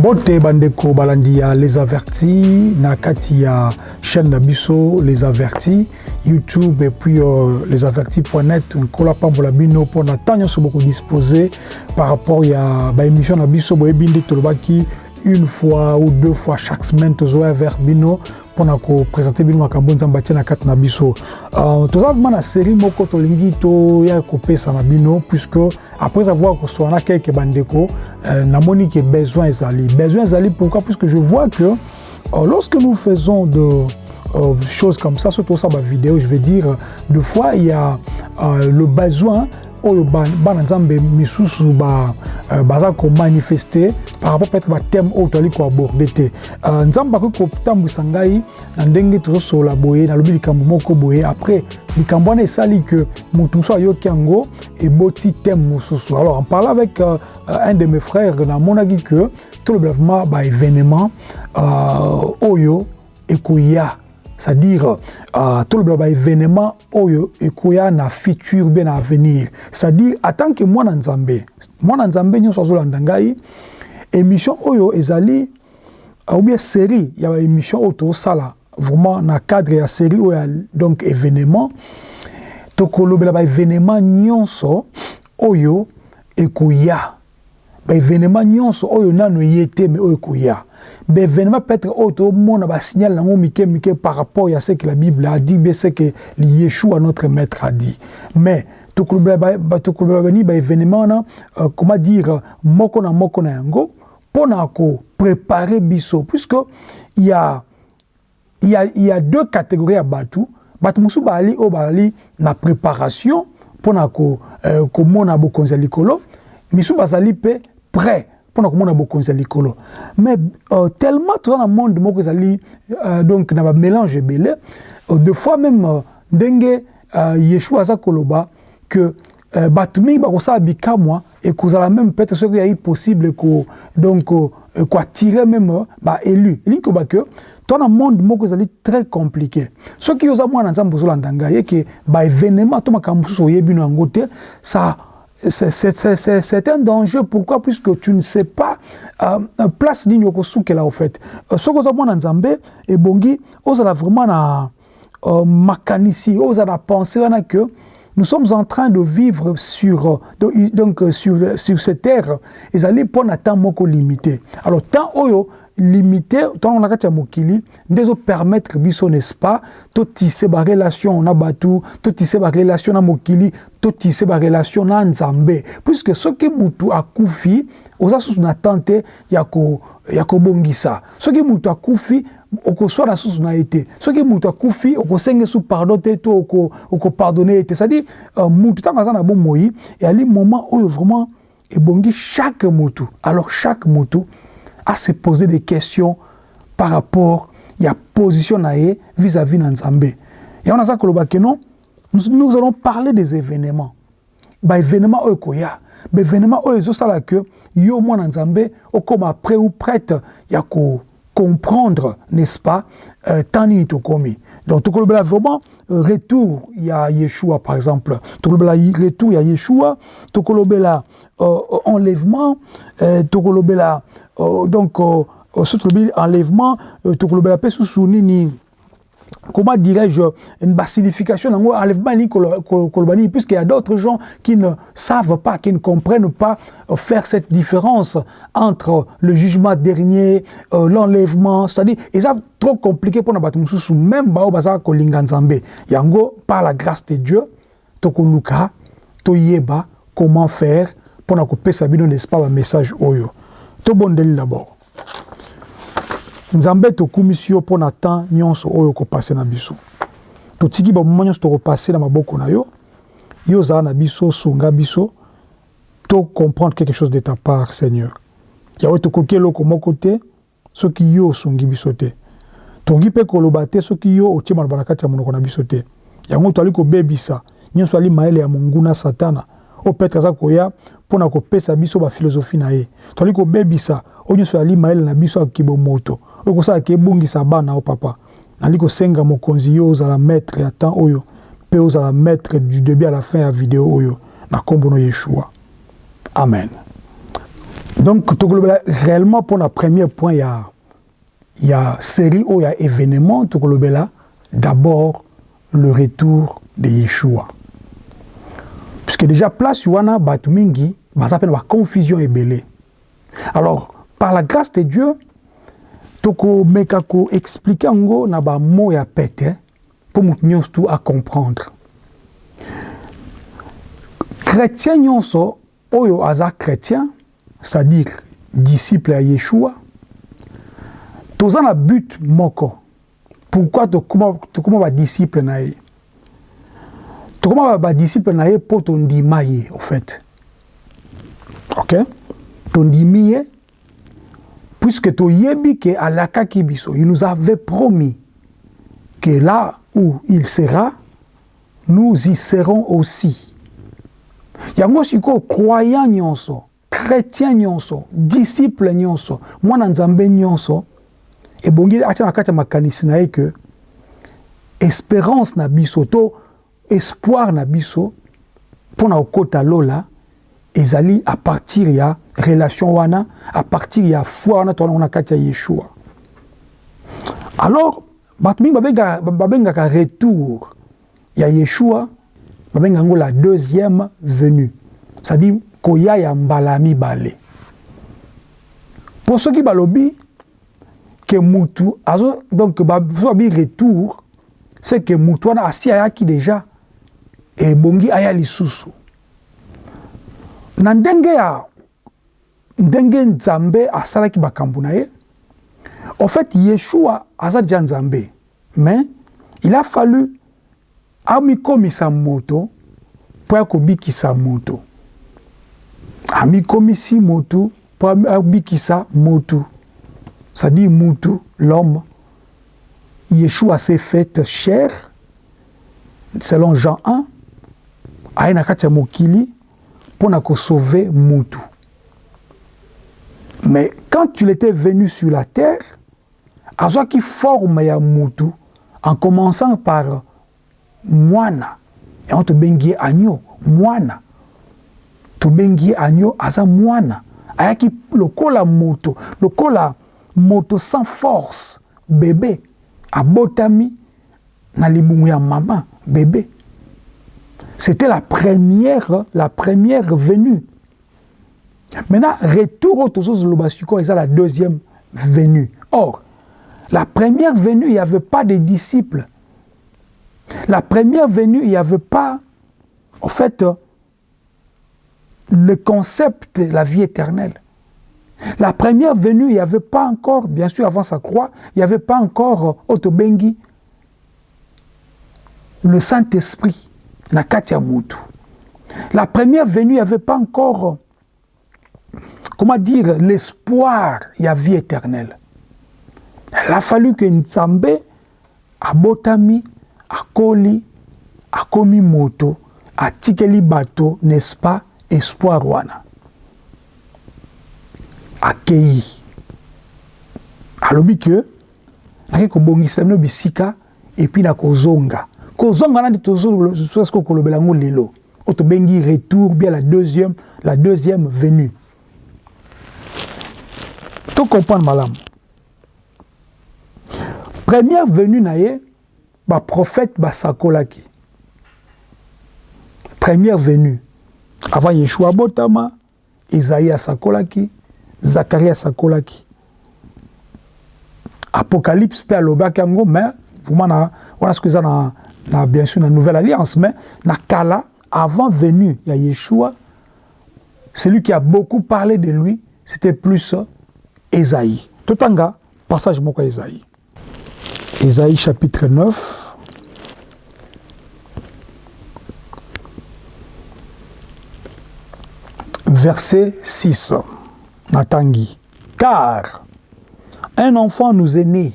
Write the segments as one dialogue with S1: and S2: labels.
S1: mbote bandeko balandi ya les avertis na chaîne na biso les avertis youtube et puis euh, les avertis.net nkola pambola bino mpona ntan nyonso bokodisposer par rapport ya baémission na biso boyebi nde tolobaki une fois ou deux fois chaque semaine tozoya vers bino mpona kopresente bino makambo nzambe atie na kati na biso. Uh, toza vraimen na série moko tolingi toya kopesa na bino puisque après avoir kosoa na kelke bandeko uh, namoni ke besoin ezali. Besoin ezali pourquoi? Puisque je vois que uh, lorsque nous faisons de euh, choses comme ça surtout ça ma vidéo je vais dire deux fois il y a euh, le besoin oyo bana nzambe misusu baza komanifeste par rapport peut-être bathème oyo toali koaborde te. Nzambe akoki kotambwisa ngai na ndenge tozosola boye nalobi likambo moko boye. Après likambo wana esali ke motu mosusu ayoki yango eboti thème mosusu. Alors en parlant avec euh, un de mes frères namonaki ke toloba vraiment baévénement euh, oyo ekoya c'est-à-dire uh, tolobela baévénement oyo ekoya na futur mpe na avenir. C'est-à-dire atant que mwana nzambe mwana nzambe nyonso azolanda ngai émission oyo ezali uh, ou bien série ya baémission oyo tozosala vraiment na cadre ya série oyo ya donc événement. Tokolobela baévénement nyonso oyo ekoya baévénement nyonso oyo nano ye te me oyo ekoya bévénement peut-être oyo tomona basignale yango mike mike par rapport à ce que la bible a dit bien ce que yeshua notre maître a dit. Mais tokolobela bani baévénement wana euh, comment dire moko na moko na yango mpona kopréparer biso. Puisque il y a, il y a, il y a deux catégories ya bato bato mosusu bazali oyo bazali na préparation mpona komona euh, bokonzi ya likolo. Misusu bazali mpe prêt mpona komona bokonzi ya likolo mais euh, tellement toza na monde moko ezali euh, donc na bamélange ebele euh, de fois même euh, ndenge euh, yeshua aza koloba que euh, bato mingi bakosala bikamwa ekozala même peut-être soki yai possible ko, donc euh, koattire même euh, baélu elingi koba ke to na monde moko ezali très compliqué. Makambo mosusu oyebi no yango te ça c'est un danger. Pourquoi? Puisque tu ne sais pas euh, place nini okosukela au fait. Soki oza mwana nzambe ebongi ozala vraiment na euh, makanisi oza na pensée wana que nous sommes en train de vivre sur donc sur sur cette terre ezali mpona temps moko limité. Alors temps oyo limité. Ntango na kati ya mokili nde ezopermettre biso n'est-ce pas totise barelation na bato totise barelation na mokili totise barelation na nzambe. Puisque soki mutu akufi oza susu na temps te ya kobongisa soki mutu akufi okoswana susu na ye te soki mutu akufi okosenga su pardon te to okopardonne ye te c'est-à-dire uh, mutu ntango aza na bomoi eyali moment oyo vraiment ebongi chaque mutu alors chaque mutu à se poser des questions par rapport à la position vis-à-vis de Nzambe. Et on a ça que non, nous, allons parler des événements. Bah événements okoya, bah événements oyo ça là que yo moi Nzambe o comme après ou prête ya ko comprendre n'est-ce pas euh, tani to komi. Donc tout le vraiment retour il y a Yeshua par exemple. Tout le retour il y a Yeshua, tout le enlèvement, euh, le euh, donc enlèvement tokolobela comment dirais-je une signification enlèvement nini koloba nini puisqu'il y a d'autres gens qui ne savent pas qui ne comprennent pas faire cette différence entre le jugement dernier euh, l'enlèvement c'est-à-dire eza trop compliqué mpona bato mosusu même bao bazalaka kolinga nzambe. Yango par la grâce de dieu tokoluka toyeba comment faire mpona kopesa bino n'est-ce pas bamessage oyo? Tobondeli d'abord. Nzambe tokumisi yo mpo na temps nyonso oyo okopase na biso. Totiki bamoma nyonso tokopase na maboko na yo. Yo ozala na biso sunga biso to comprendre quelque chose de ta part seigneur. Yawe tokoki eloko moko te soki yo osungi biso te. Tokoki mpe koloba te soki yo otie maloba na kati ya monoko na biso te. Yango toali kobebisa. Nyonso ali mayele ya monguna satana oyo petre aza koya mpona kopesa biso bafilosophie na ye. Toali kobebisa oyo nyonso yali mayele na biso akoki bomoto oyo bana o papa. Nali kosenga mokonzi maître ya temps oyo mpe maître du début à la fin ya video oyo na nkombo no yeshua. Amen. Donc réellement le premier point il y a il y a série ou il y a événement d'abord le retour de Yeshua puisque déjà place wana bato mingi baza pe na confusion ebele. Alors par la grâce de Dieu tokomeka koexplike yango na bamo ya pete mpo moto nyonso tu acomprendre chrétien nyonso oyo aza chrétien c'est-à-dire disciple ya yeshua toza na but moko. Pourquoi tokóma tokóma badisciple na ye tokóma badisciple na ye mpo tondima ye au fait. Ok? Tondimi ye puisque toyebi ke alakaki biso il nous avait promis que là où il sera nous y serons aussi. Yango sikoyo croyant nyonso chrétien nyonso disciple nyonso mwana nzambe nyonso ebongi atia na kati ya makanisi na ye ke espérance na biso to espoir na biso mpo na kokɔta lola ezali à partir ya relation wana à partir ya foi wana towana na kati ya yeshua. Alors bato mingi babengaka retour ya yeshua babengaka yango la deuxième venue c'est-à-dire koya ya mbala ya mibale mpo soki balobi ke mutu azo donc babi retour c'est ke mutu wana asi ayaki déjà ebongi aya lisusu. Na ndenge ya ndenge nzambe asalaki makambo na ye en fait yeshua aza deja nzambe. Mais il a fallu amikomisa moto mpo akobikisa moto. Amikomisi motu mpo abikisa motu. C'est-à-dire mutu l'homme. Yeshua s'est fait chair selon jean 1 aye na kati ya mokili mpo na kosauve mutu. Mais quand il était venu sur la terre azwaki forme ya mutu en commençant par mwana. Yango tobengi ye agneau mwana. Tobengi ye agneau aza mwana. Ayaki lokola moto lokola moto sans force bebe abotami na libumu ya mama bébé c'était la première la première venue. Maintenant retour au tozozoloba sikoyo eza la deuxième venue. Or la première venue il n'y avait pas de disciples. La première venue il n'y avait pas en fait le concept de la vie éternelle. La première venue, il n'y avait pas encore, bien sûr, avant sa croix, il n'y avait pas encore Otobengi, le Saint-Esprit, La première venue, il n'y avait pas encore, comment dire, l'espoir, vie éternelle. Il a fallu que Nzambe, abotami, akoli, akomi moto, atikeli bato, n'est-ce pas, espoir wana. akei alobi ke nake kobongisa bino bisika epuis na kozonga kozonga nani tozosoki kolobela yango lelo. Oyo tobengi retour bien la deuxième, la deuxième venue. Tocomprendre malamu première venue na ye baprophète basakolaki première venue. Avant yeshua abotama ezaïe asakolaki Zacharie asakolaki apocalypse mpe alobaki yango mais vraiment na wana soki eza na, bien sûr na nouvelle alliance mais na kala avant venue ya yeshua. Celui qui a beaucoup parlé de lui c'était plus esaïe. Totanga passage moko esaïe? Esaïe chapitre 9 verset 6 Natangi. Car un enfant nous est né,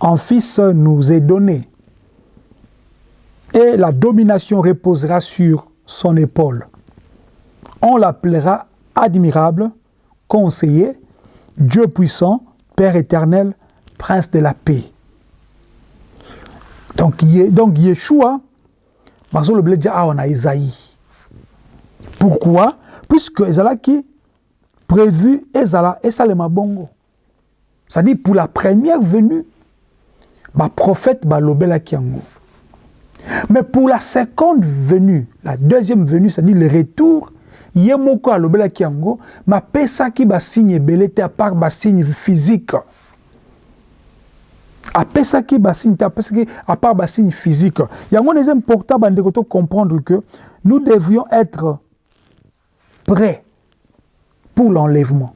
S1: un fils nous est donné, et la domination reposera sur son épaule. On l'appellera admirable, conseiller, Dieu puissant, Père éternel, prince de la paix. Donc, donc Yeshua, on a Isaïe. Pourquoi? Puisque Ezalaki prévu ezala esalema bongo c'est-à-dire pour la première venue baprophète balobelaki yango mais pour la seconde venue la deuxième venue c'est-à-dire le retour ye moko alobelaki yango mapesaki basigne ebele te à part basigne physique. Apesaki basigne à part basigne physique. Yango eza important to comprendre que nous devions être prêts pour l'enlèvement.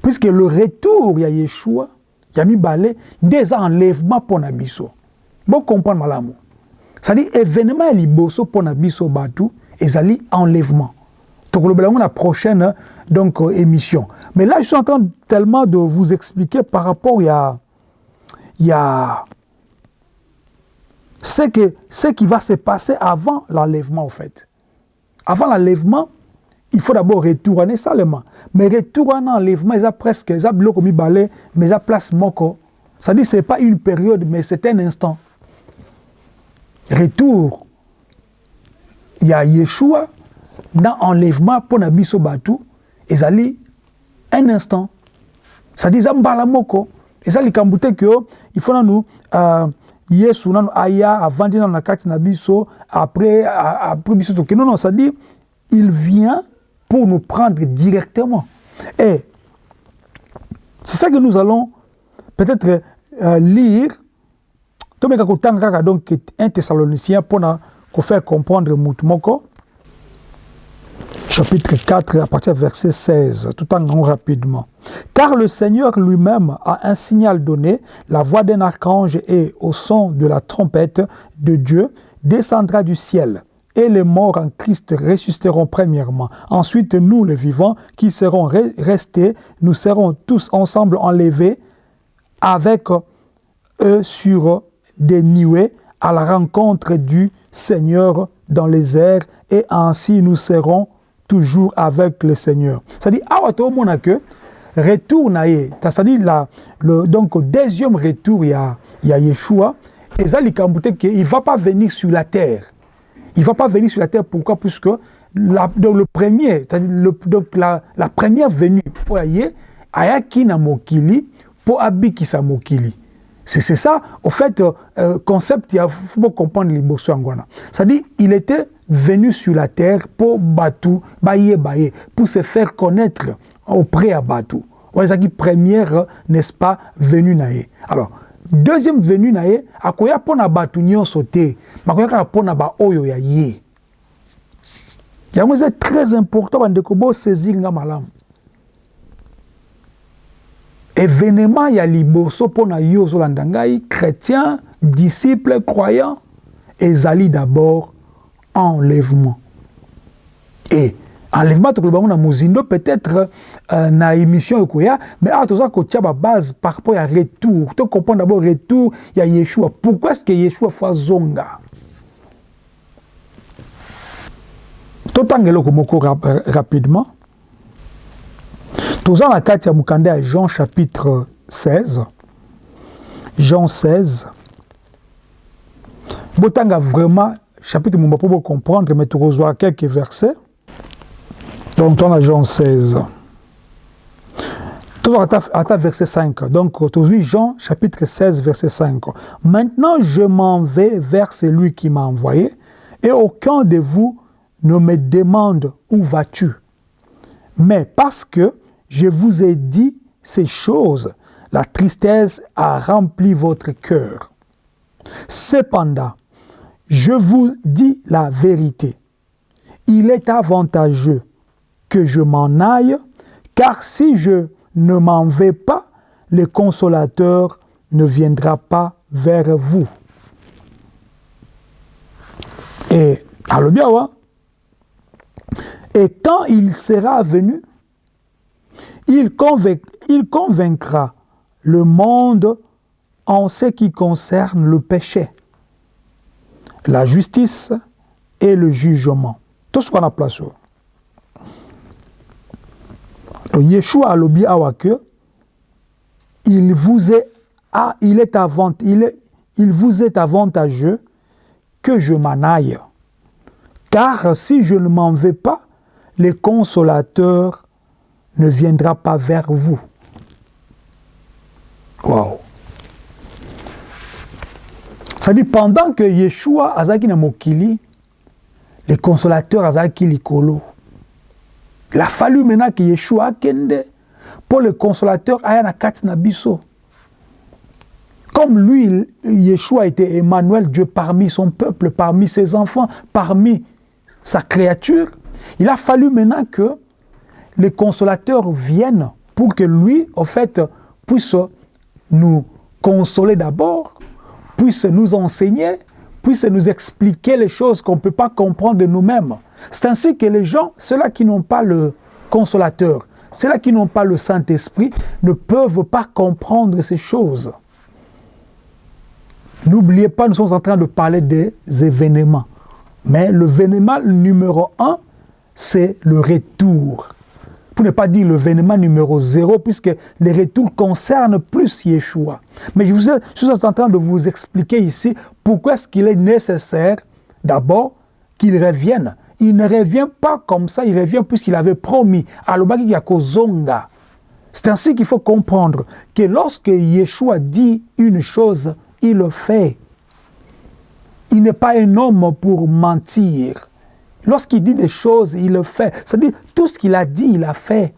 S1: Puisque le retour ya yeshua ya mibale nde eza enlèvement mpo na biso bocomprendre malamu c'est-à-dire événement ya liboso mpo na biso bato ezali enlèvement. Tokolobela yango la prochaine donc euh, émission. Mais là je suis en train tellement de vous expliquer par rapport ya ya ce que ce qui va se passer avant l'enlèvement en fait. Avant l'enlèvement il faut d'abord retourner seulement mais retourner enlèvement ils a presque ils biloko mibale mais ils a place moko. Ça dit c'est pas une période mais c'est un instant retour. Il y a Yeshua dans enlèvement pour na biso batu ezali un instant. Ça dit eza mbala moko eza likambo te ke il faut uh, yesu nanu aya avandi nanu na kati na biso après après biso non non ça dit il vient pour nous prendre directement. Et c'est ça que nous allons peut-être euh, lire tomeka kotanga kaka donc un thessalonicien mpona kofaire comprendre chapitre 4 à partir du verset 16, tout en grand rapidement. Car le Seigneur lui-même a un signal donné, la voix d'un archange et au son de la trompette de Dieu descendra du ciel. Et les morts en Christ ressusciteront premièrement. Ensuite, nous, les vivants, qui serons restés, nous serons tous ensemble enlevés avec eux sur des à la rencontre du Seigneur dans les airs, et ainsi nous serons toujours avec le Seigneur. C'est-à-dire, awa retour na ye, c'est-à-dire la donc deuxième retour il y a y a Yeshua et ça il va pas venir sur la terre. Il va pas venir sur la terre pourquoi? Puisque la, le premier, c'est-à-dire donc la, la première venue pour y ayaki na mokili pour abikisa mokili. C'est ça, au fait, euh, concept, il faut comprendre les angwana. C'est-à-dire, il était venu sur la terre pour Batou, baye baye, pour se faire connaître auprès à Batou. Voilà qui première, n'est-ce pas, venue naé. Alors, deuxième venue naé, akoya pona Batou nyon sauté, makoya ka pona ba oyo ya yé. Yango c'est très important bandeko bo saisir nga malamu. Événement ya liboso mpona yo ozolanda ngai chrétien disciple croyant ezali d'abord enlèvement. Et enlèvement tokoloba yango na mozindo peut-être euh, na émission ekoya mais awa toza kotia babase par rapport ya retour. To comprendre d'abord retour ya yeshua. Pourquoi est ce que yeshua fo azonga totanga eloko moko rap rapidement toza na kati ya mokanda ya jean chapitre 16 jean 16 botanga vraiment chapitre mumba mpo bocomprendre mais tokozwa quelques versets. Donc tona jean 16 tozwa ata, ata verset 5 donc tozwi jean chapitre 16 verset 5 maintenant je m'en vais vers celui qui m'a envoyé et aucun de vous ne me demande où vas-tu. Mais parce que je vous ai dit ces choses, la tristesse a rempli votre cœur. Cependant, je vous dis la vérité. Il est avantageux que je m'en aille, car si je ne m'en vais pas, le consolateur ne viendra pas vers vous. Et, alors bien, et quand il sera venu, il, convaincra le monde en ce qui concerne le péché, la justice et le jugement. Tout ce qu'on a placé. Yeshua a lobi awake, il vous est, il est vous est avantageux que je m'en aille. Car si je ne m'en vais pas, les consolateurs ne viendra pas vers vous. Ça dit pendant que Yeshua azaki na mokili, les consolateurs azaki likolo. Il a fallu maintenant que Yeshua akende pour le consolateur aya na. Comme lui, Yeshua était Emmanuel, Dieu parmi son peuple, parmi ses enfants, parmi sa créature, il a fallu maintenant que les consolateurs viennent pour que lui, au fait, puisse nous consoler d'abord, puisse nous enseigner, puisse nous expliquer les choses qu'on ne peut pas comprendre de nous-mêmes. C'est ainsi que les gens, ceux-là qui n'ont pas le consolateur, ceux-là qui n'ont pas le Saint-Esprit, ne peuvent pas comprendre ces choses. N'oubliez pas, nous sommes en train de parler des événements. Mais le l'événement numéro un, c'est le retour. Pour ne pas dire le l'événement numéro zéro, puisque les retours concernent plus Yeshua. Mais je, vous suis en train de vous expliquer ici pourquoi est-ce qu'il est nécessaire, d'abord, qu'il revienne. Il ne revient pas comme ça, il revient puisqu'il avait promis à Yakozonga. C'est ainsi qu'il faut comprendre que lorsque Yeshua dit une chose, il le fait. Il n'est pas un homme pour mentir. Lorsqu'il dit des choses, il le fait. C'est-à-dire, tout ce qu'il a dit, il a fait.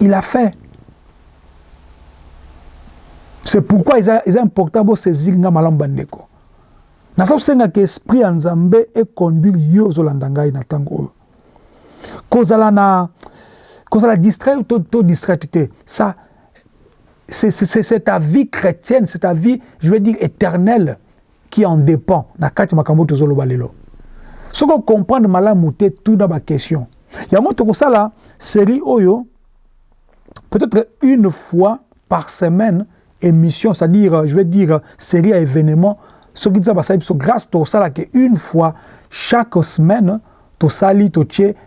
S1: Il a fait. C'est pourquoi il est important de saisir nga malamba ndeko. Nasa usenga que esprit ya Nzambe e conduire yo ozolanda ngai na tango oyo. Kozala na kozala distrait ou to. Ça c'est ta vie chrétienne, c'est ta vie, je veux dire, éternelle qui en dépend. Na kati makambo tozoloba lelo. Soko comprendre malamu te tout dans ma question. Yango tokosala série oyo peut-être une fois par semaine émission, c'est-à-dire, je veux dire, série à événements, ce qui dit ça, grâce à ça, une fois chaque semaine, to sali to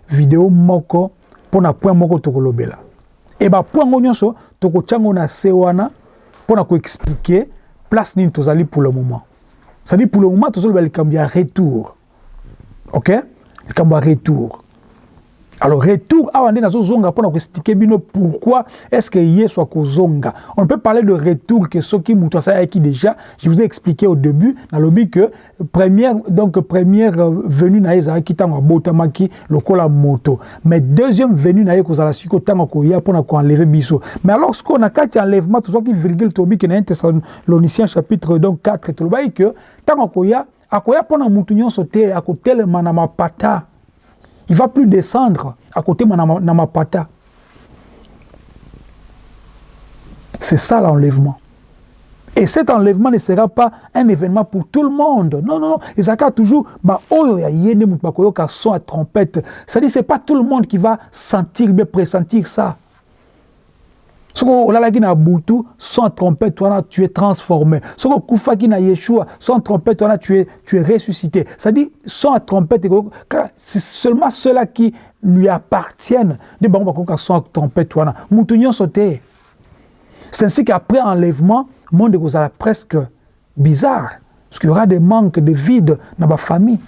S1: vidéo moko pour na point moko to kolobela. Et ba point ngo nyonso to ko tchango na se wana pour na ko expliquer place nini tozali pour le moment. C'est-à-dire pour le moment tozali ba retour. OK? Le retour. Alors, retour, awa nde nazozonga mpona koexplike bino pourquoi est-ce que yesu akozonga. On peut parler de retour que soki mutu asalaki déjà. Je vous ai expliqué au début, nalobi que première, donc première venue na ye ezalaki ntango abotamaki lokola moto. Mais deuxième venue na ye kozala siko ntango akoya mpona koenleve biso. Mais alors, sikoyo na kati ya enlèvement tozwaki virgule tolobi ke na 1 Thessaloniciens chapitre donc 4 tolobaki que ntango akoya akoya mpona mutu nyonso te akotelema na mapata il va plus descendre à côté de ma pata. C'est ça l'enlèvement. Et cet enlèvement ne sera pas un événement pour tout le monde. Non, non, non. Et ça toujours, bah, oh, y a son à trompette. C'est-à-dire, c'est pas tout le monde qui va sentir, bien pressentir ça. Soko olalaki na butu sans trompette tu es transformé. Soko okufaki na yeshua sans trompette tu es, tu es ressuscité. C'est-à-dire sans trompette c'est seulement ceux-là qui lui appartiennent. Sans trompette c'est ainsi qu'après enlèvement monde ekozala presque bizarre. Parce qu'il y aura des manques de vide dans ma famille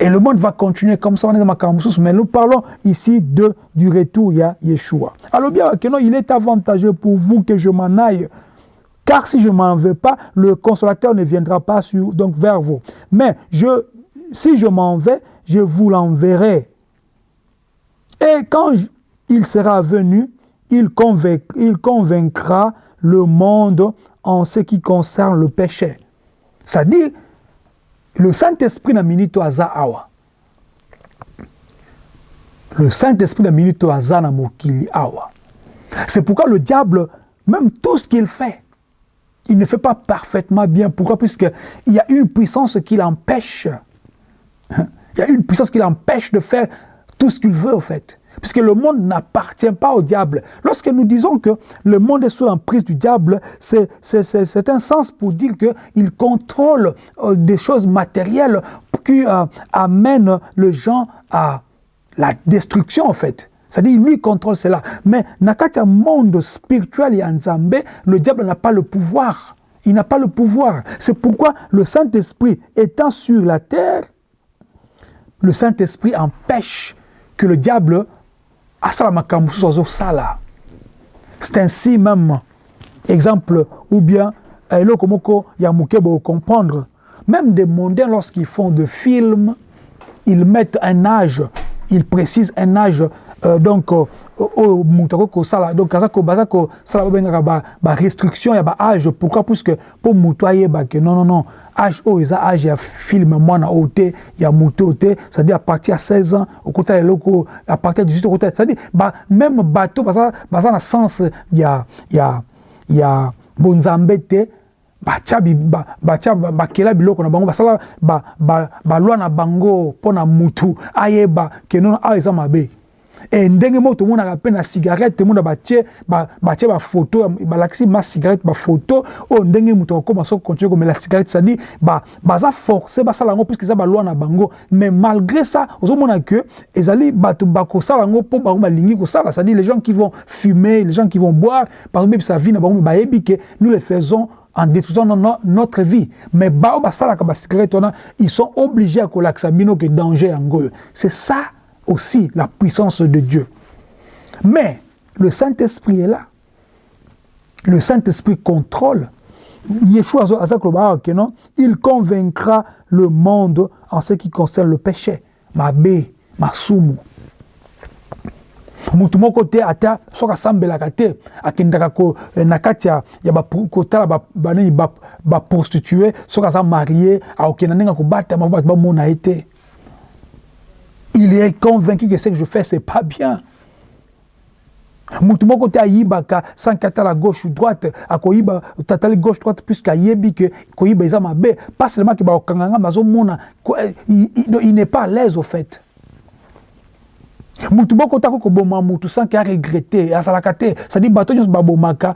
S1: et le monde va continuer comme ça, mais nous parlons ici de, du retour, a Yeshua. Alors bien, il est avantageux pour vous que je m'en aille. Car si je ne m'en vais pas, le consolateur ne viendra pas sur, donc vers vous. Mais je, si je m'en vais, je vous l'enverrai. Et quand il sera venu, il, convainc, il convaincra le monde en ce qui concerne le péché. C'est-à-dire, le Saint-Esprit na minito aza awa. Le Saint-Esprit na minito aza na mokili awa. C'est pourquoi le diable, même tout ce qu'il fait, il ne fait pas parfaitement bien. Pourquoi? Puisqu'il y a une puissance qui l'empêche. Il y a une puissance qui l'empêche de faire tout ce qu'il veut, au fait puisque le monde n'appartient pas au diable. Lorsque nous disons que le monde est sous l'emprise du diable, c'est un sens pour dire qu'il contrôle euh, des choses matérielles qui euh, amènent les gens à la destruction, en fait. C'est-à-dire, lui contrôle cela. Mais dans le monde spirituel le diable n'a pas le pouvoir. Il n'a pas le pouvoir. C'est pourquoi le Saint-Esprit étant sur la terre, le Saint-Esprit empêche que le diable asala makambo c'est ainsi même exemple ou bien eloko moko ya moke comprendre. Même des mondains lorsqu'ils font de films ils mettent un âge ils précisent un âge euh, donc euh, oyo moto akoki kosala. Donc aza baza kosala babengaka barestriction ya baage pourquoi? Puisque mpo moto ayebake non non non. Age oyo eza age ya filme mwana oyo te ya moto oyo te. C'est-à-dire à partir ya 16 ans okotala eloko à partir ya 18 okotala c'est-à-dire ba, même bato baza, baza na sens ya, ya, ya bonzambe te batya batya bakela biloko na bango. Basala balwa na bango mpo na mutu ayeba ke nono awa eza mabe e ndenge moko tomonaka mpe na cigarette tomona batie batie bafoto balakisi ma cigarette bafoto oyo ndenge moto akokoma soki continue komela cigarette cestadire baza forcé basala yango puiske eza balwa na bango. Mais malgré ça ozomona ke ezali bato bakosala yango mpo bango balingi kosala. Cestadire les gens qui vont fumer les gens qui vont boire bazobebisa vie na bango bayebi ke nous le faisons en détruisant notre vie. Mais bao basala ka cigarette ils sont obligés à en C'est ça aussi la puissance de Dieu. Mais le Saint-Esprit est là. Le Saint-Esprit contrôle. Yeshua non, il convaincra le monde en ce qui concerne le péché. Ma bé, ma soumou. motu moko te ata soki asambelaka te akendaka na kati ya kotala banini baprostitue soki aza marie akokenda ndenge akobatama bato bamona ye te il est convaincu que ce que je fais, c'est pas bien. mutu moko te ayibaka sanki atala gauche ou droite akoyiba tatali gauche droite puisque ayebi ke koyiba eza mabe. Pas seulement ke bakokanga nga bazomona il n'est pas à l'aise au fait. Mutu moko tako koboma mutu sanki aregrete azalaka te. C'est-à-dire bato nyonso babomaka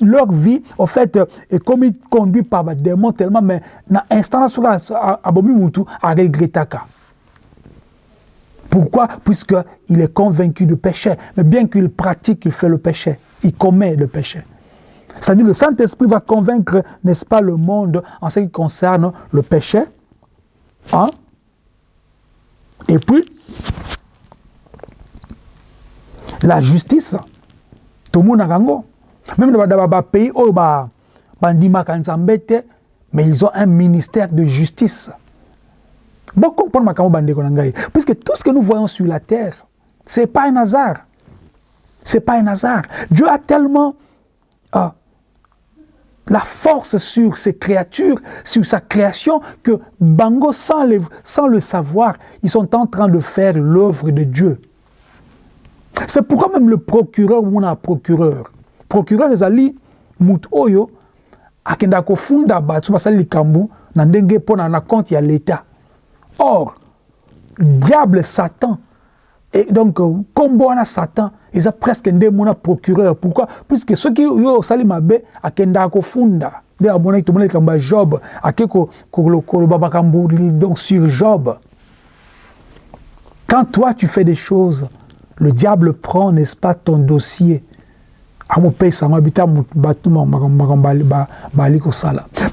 S1: leur vie au fait ekomi conduit par badémon tellement mais na instant na soki abomi mutu aregretaka Pourquoi Puisqu'il est convaincu du péché. Mais bien qu'il pratique, il fait le péché. Il commet le péché. C'est-à-dire le Saint-Esprit va convaincre, n'est-ce pas, le monde en ce qui concerne le péché. Hein? Et puis, la justice. Tout le monde a Même dans les pays où mais ils ont un ministère de justice. Bon, comprendre ngai. Puisque tout ce que nous voyons sur la terre, c'est pas un hasard. C'est pas un hasard. Dieu a tellement euh, la force sur ses créatures, sur sa création, que Bango, sans le, savoir, ils sont en train de faire l'œuvre de Dieu. C'est pourquoi même le procureur, on a procureur. Procureur ezali mut oyo akenda kofunda bato basali likambo na mpo na compte ya l'État. Or, diable Satan, et donc, comme on a Satan, ils ont presque un procureur. Pourquoi Puisque ceux qui ont sali mabe, a kenda ko funda. D'ailleurs, mon tout le monde Job, a keko donc sur Job. Quand toi tu fais des choses, le diable prend, n'est-ce pas, ton dossier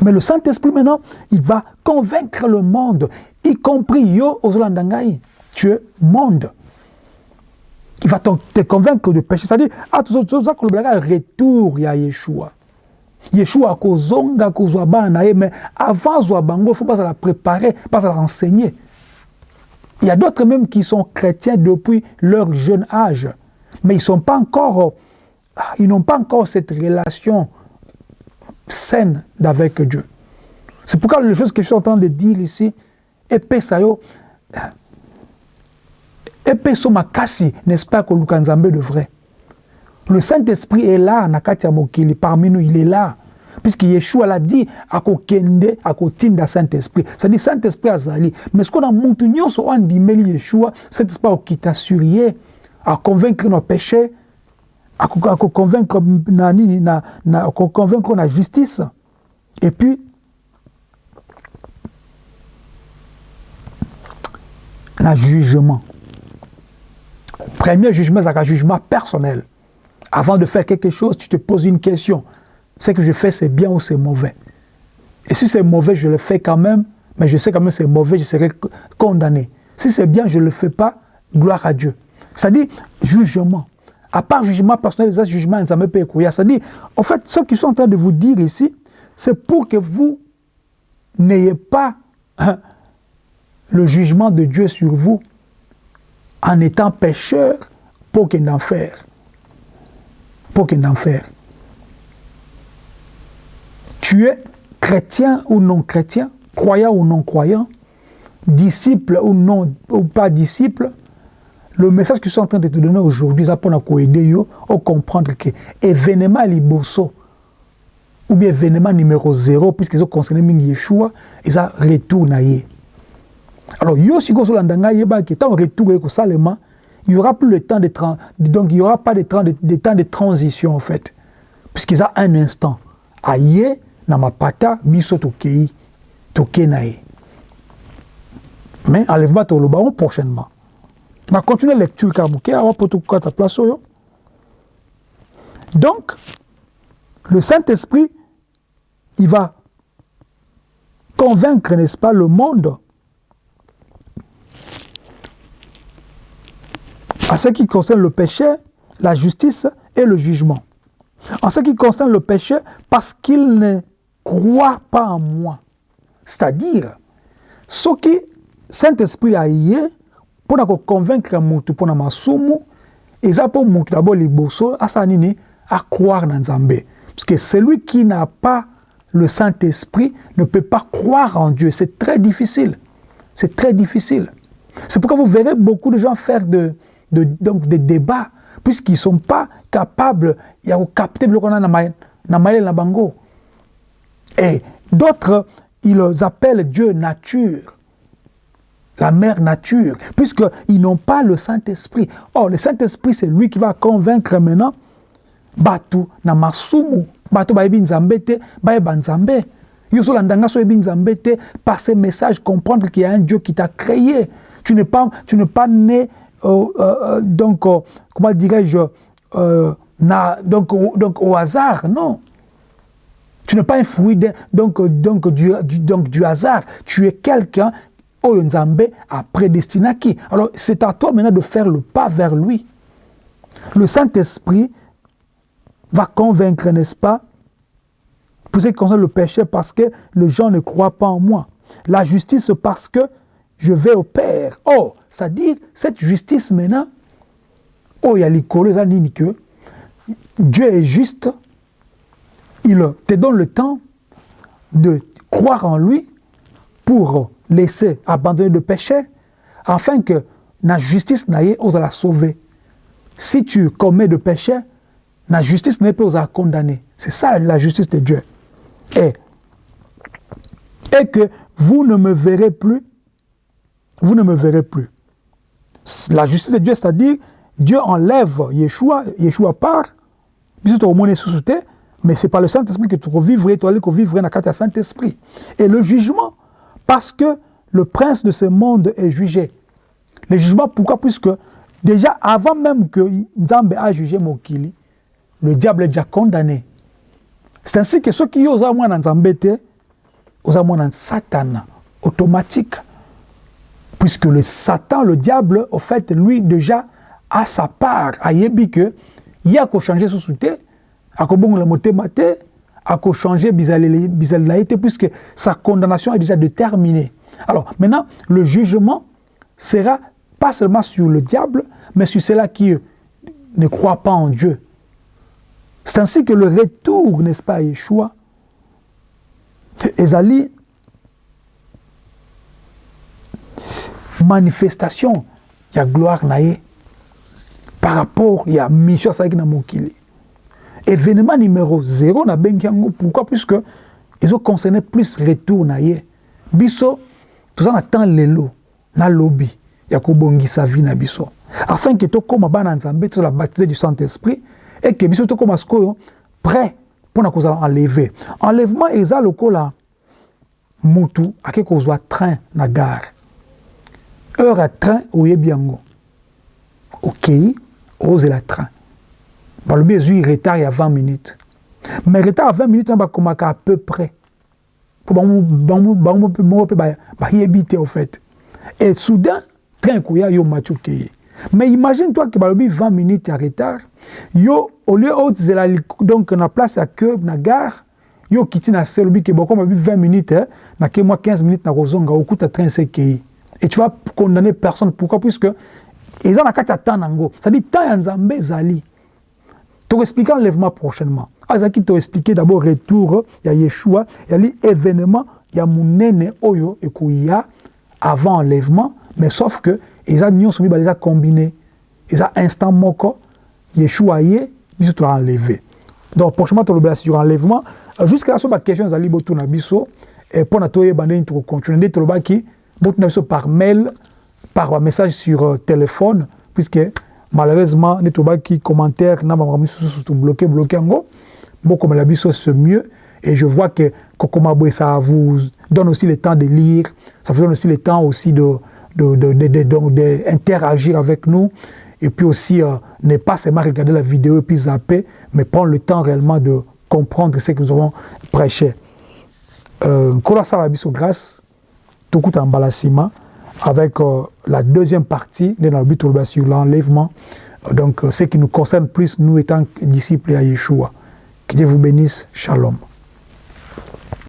S1: mais le Saint-Esprit maintenant, il va convaincre le monde, y compris yo ozolandangai. Tu es monde. Il va te convaincre de péché. C'est-à-dire, ah, tout ça, retour ya Yeshua. Yeshua kozonga kozwa bana mais avant zwa bango, faut pas la préparer, pas la renseigner. Il y a d'autres même qui sont chrétiens depuis leur jeune âge, mais ils sont pas encore ah, ils n'ont pas encore cette relation saine avec Dieu. C'est pourquoi les choses que je suis en train de dire ici, épée sayo, épée makasi, n'est-ce pas que Lukanzambe de vrai? Le Saint-Esprit est là, Nakatia Mokili, parmi nous, il est là. Puisque Yeshua l'a dit, à kende, à tinda Saint-Esprit. C'est-à-dire Saint-Esprit azali. Mais ce qu'on a monté, on dit, Yeshua, Saint-Esprit a quitté à convaincre nos péchés, akoconvaincre na nini na, na justice. Et puis na jugement. Premier jugement c'est un jugement personnel. Avant de faire quelque chose tu te poses une question. Ce que je fais c'est bien ou c'est mauvais? Et si c'est mauvais je le fais quand même mais je sais quand même c'est mauvais je serai condamné. Si c'est bien je le fais pas gloire à Dieu. C'est-à-dire jugement à part jugement personnel les jugement c'est-à-dire en fait ce qu'ils sont en train de vous dire ici c'est pour que vous n'ayez pas hein, le jugement de Dieu sur vous en étant pécheur pour qu'il enfer. Pour qu'il enfer. Tu es chrétien ou non chrétien, croyant ou non croyant, disciple ou non ou pas disciple, le message que je suis en train de te donner aujourd'hui, c'est pour aider à comprendre que événement ou bien événement numéro zéro, puisqu'ils ont concerné Yeshua, ils ont retourné. Alors, yo si vous avez tant retour seulement, il n'y aura plus le temps de donc il n'y aura pas de, temps de, transition en fait, puisqu'ils ont un instant. Aïe, na mapata, biso tokei, tokei nae. Mais enlèvement to le baron prochainement. On continuer la lecture car bouquet, avant pour tout ta place. Donc, le Saint-Esprit, il va convaincre, n'est-ce pas, le monde En ce qui concerne le péché, la justice et le jugement. En ce qui concerne le péché, parce qu'il ne croit pas en moi. C'est-à-dire, ce qui Saint-Esprit a yé, pour convaincre mutu pour masumu, et ça pour mutu d'abord liboso, asanini, à croire dans Zambé. Parce que celui qui n'a pas le Saint-Esprit ne peut pas croire en Dieu. C'est très difficile. C'est très difficile. C'est pourquoi vous verrez beaucoup de gens faire de, donc des débats, puisqu'ils ne sont pas capables de capter le qu'on a dans. Et d'autres, ils appellent Dieu nature, la mère nature, puisqu'ils n'ont pas le Saint-Esprit. Or, le Saint-Esprit, c'est lui qui va convaincre maintenant Batu na masumu, Batu bayebi nzambe te, bayeba nzambe. Yo so landanga so nzambe te, par ces messages comprendre qu'il y a un Dieu qui t'a créé. Tu n'es pas, tu n'es pas né euh, euh, donc, euh, comment dirais-je, donc, donc au hasard, non. Tu n'es pas un fruit donc, donc, du, donc, du hasard. Tu es quelqu'un, Oyo Nzambe a prédestiné qui? Alors, c'est à toi maintenant de faire le pas vers lui. Le Saint-Esprit va convaincre, n'est-ce pas, pour ce qui concerne le péché, parce que les gens ne croient pas en moi. La justice, parce que je vais au Père. Oh, c'est-à-dire, cette justice maintenant, oh, il y a les que Dieu est juste, il te donne le temps de croire en lui pour laisser abandonner le péché, afin que la justice n'aille pas la sauver. Si tu commets de péché, la justice n'est pas à condamner. C'est ça la justice de Dieu. Et, et que vous ne me verrez plus vous ne me verrez plus. La justice de Dieu, c'est-à-dire, Dieu enlève Yeshua, Yeshua part, puis tu as sous mais c'est pas le Saint-Esprit que tu revivrais, tu vas vivre dans le Saint-Esprit. Et le jugement, parce que le prince de ce monde est jugé. Le jugement, pourquoi? Puisque déjà, avant même que Nzambe a jugé Mokili, le diable est déjà condamné. C'est ainsi que ceux qui moins dans Nzambe, moins dans Satan, automatique. Puisque le Satan, le diable, au fait, lui, déjà, a sa part. A yebi que, il y a qu'à changer sous souté, à le moté maté, à changer bizalaïté, puisque sa condamnation est déjà déterminée. Alors, maintenant, le jugement sera pas seulement sur le diable, mais sur ceux-là qui ne croient pas en Dieu. C'est ainsi que le retour, n'est-ce pas, Yeshua, Ezali manifestation ya gloire na ye par rapport ya mission asalaki na mokili événement numéro 0 nabengi yango pourquoi? Puisque ezoconcerne plus retour na ye. Biso toza na temps lelo na lobi ya kobongisa vie na biso. Afin ke tokóma bana nzambe tozala baptisé du saint-esprit et ke biso tokóma sikoyo prêt mpona kozala enlevé. Enlèvement eza lokola mutu ake kozwa train na gare. Heure à train oyebi yango. Okei ozela train balobi ezwi retard ya 20 minutes. Mais retard ya 20 minutes wana bakomaka à peu près. Mpo bango moko mpe bayebi te au fait. Et soudain train ekoya yo mati okeye mais imagine toi que balobi 20 minutes en retard yo au lieu ozela donc na place ya que na gare yo okiti na se lobi ke bokoma bi 20 minutes eh, nake mwa 15 minutes na kozonga okuta train sekei et tu vas condamner personne. Pourquoi? Puisque eza na kati ya temps nango. C'est-à-dire temps ya nzambe ezali tokoexplike enlèvement prochainement. Azalaki toexplike d'abord retour ya yeshua yali événement ya monene oyo ekoya avant enlèvement mais sauf que eza nyonso mibale eza combine eza instant moko yeshua ye biso toenlevé donc prochainement tolobela sur enlèvement euh, jusqu'à la so baquestion ezali botuna biso mpo na toyeba ndenge tokocontinue nde tolobaki botuna biso par mail par message sur euh, téléphone puisque malheureusement nde tolobaki commentaire na bamakambo misusu tobloke bloke yango. Bokomela biso c'est mieux. Et je vois que kokoma boye ça vous donne aussi le temps de lire. Ça vous donne aussi le temps aussi de de, avec nous. Et puis aussi euh, ne pas seulement regarder la vidéo et puis zapper, mais prendre le temps réellement de comprendre ce que nous avons prêché. Kola Salabiso grâce, tout coup en balasima, avec euh, la deuxième partie de notre but sur l'enlèvement, donc euh, ce qui nous concerne plus, nous étant disciples à Yeshua. Que Dieu vous bénisse. Shalom.